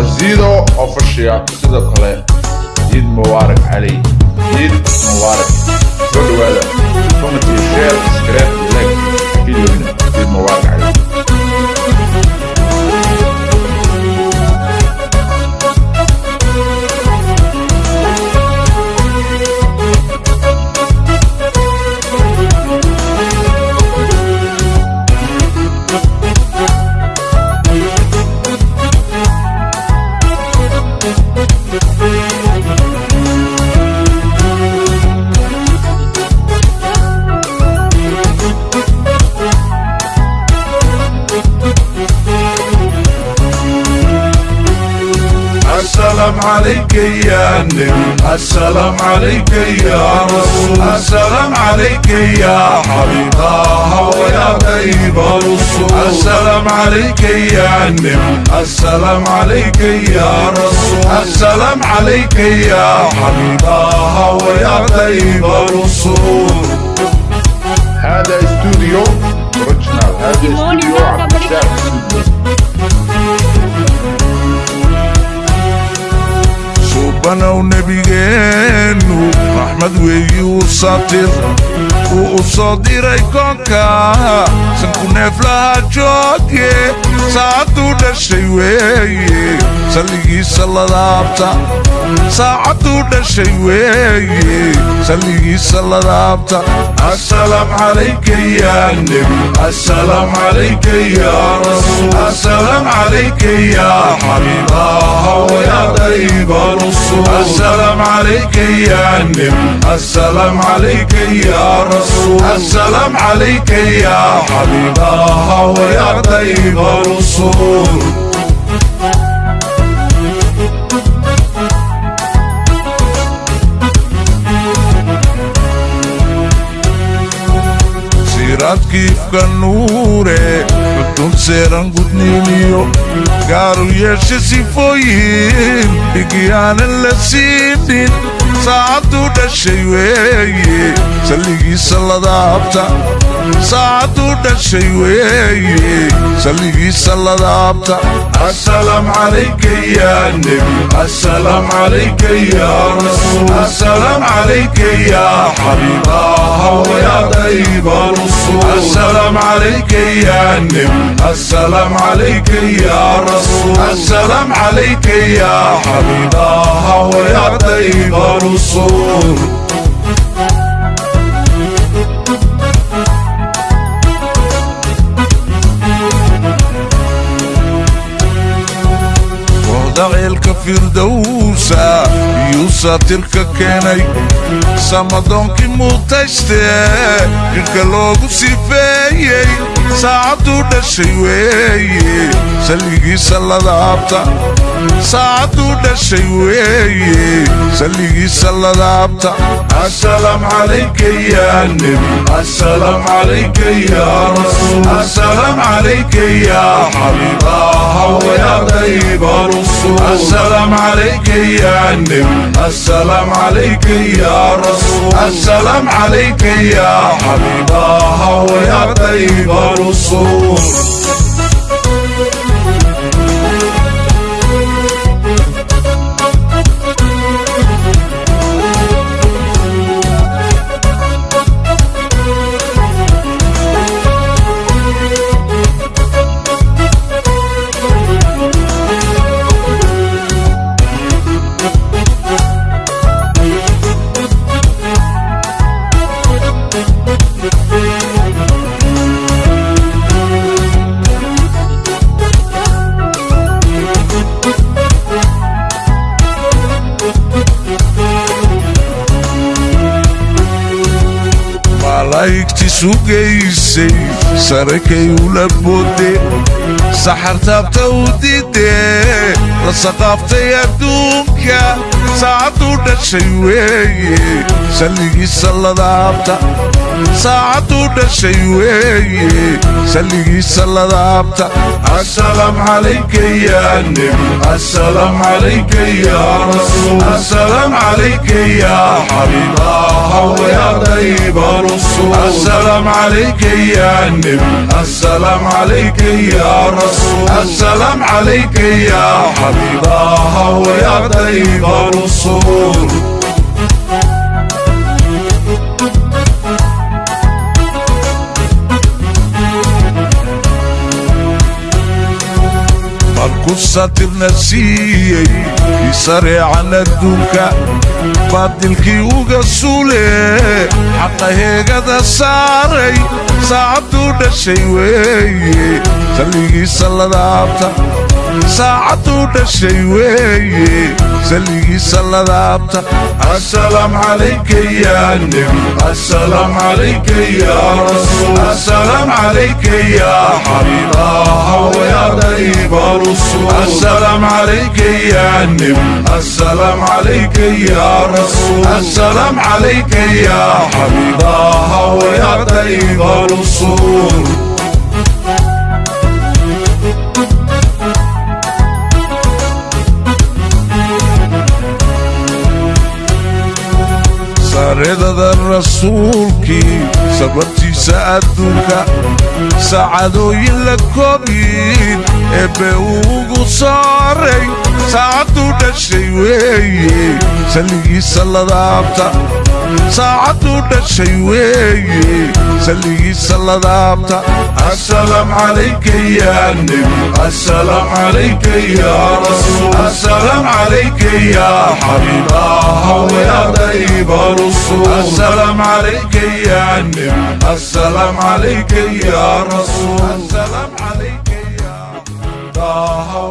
qasiido official sidoo kale ciid mubaarak cali ciid mubaarak soo dhawaada comment iyo share subscribe iyo like videoina ciid mubaarak cali السلام عليك يا نبي. السلام عليك يا رسول. السلام عليك يا حبيب. الله ويا طيب الرسول. السلام عليك يا نبي. السلام عليك يا رسول. السلام عليك يا حبيب. الله ويا طيب الرسول. هذا استوديو أوريجينال. هذا استوديو عبد الشاف subanow nebigeenu raxmad weeyi diray koonka sanku neeflaha jooge saacaduu dhashay weeye salligiisa ladaabta saacaduu dhashay weeye salligiisa ladaabta السلام عليك يا نبي السلام عليك يا رسول السلام عليك يا حبيب الله ويا طيب الرسول السلام عليك يا نبي السلام عليك يا رسول الرسول. السلام عليك يا حبيب الله ويا طيب الرسول. سيرات كيف كان نوري كنتم سيران قدني ليو قارو يشي سيفوين بيجيان اللي سيدين saacaduu dhashay weeye salligiisa ladaabta saacaduu dhashay weeye salligiisa ladaabta السلام عليك يا نبي السلام عليك يا رسول. السلام عليك يا حبيب ويا طيب الرسول. السلام عليك يا نبي السلام عليك يا رسول. السلام عليك يا para o sono. ceelka firdowsa yuu saatirka keenay samadoonkii muutayste jirka loogu sifeeyey saacadduu dhashay weeye salligii sallada saacaduu dhashay weeye salligiisa ladaabta السلام عليك يا نبي السلام عليك يا رسول. السلام عليك يا حبيب الله ويا طيب الرسول السلام عليك يا نبي السلام عليك يا رسول. السلام عليك يا حبيب الله ويا طيب الرسول ايك تسوقيسي ساركي ولبودي سحرتا بتوديدي رسقافتي ادونكا ساعتو دشيوي سلي سلا دابتا ساعتو دشيوي سلي سلا دابتا السلام عليك يا نبي السلام عليك يا رسول السلام عليك يا حبيب الله ويا طيب الرسول السلام عليك يا نبي. السلام عليك يا رسول. السلام عليك يا حبيب حبيبها ويا طيب الرسول. مرقصتي بنفسي يسرع على الدوكا بعد الكيو جسولي حتى هيك هذا ساري صعب دون الشيوي خليكي سلا دعبتا ساعتو دشي وي سلي سلادابتا السلام عليك يا نبي السلام عليك يا رسول. السلام عليك يا حبيب الله ويا طيب الرسول. السلام عليك يا نبي السلام عليك يا رسول. السلام عليك يا حبيب الله ويا طيب الرسول. الرضا ذا الرسول كي صبرتي سأدوكا سعدو يلا كوبيد إبه وقو صاري. ساعتو دشي وي سلي سلا دابتا ساعتو دشي وي سلي السلام عليك يا نبي السلام عليك يا رسول. السلام عليك يا حبيب الله ويا طيب الرسول. السلام عليك يا نبي السلام عليك يا رسول. السلام عليك يا حبيب الله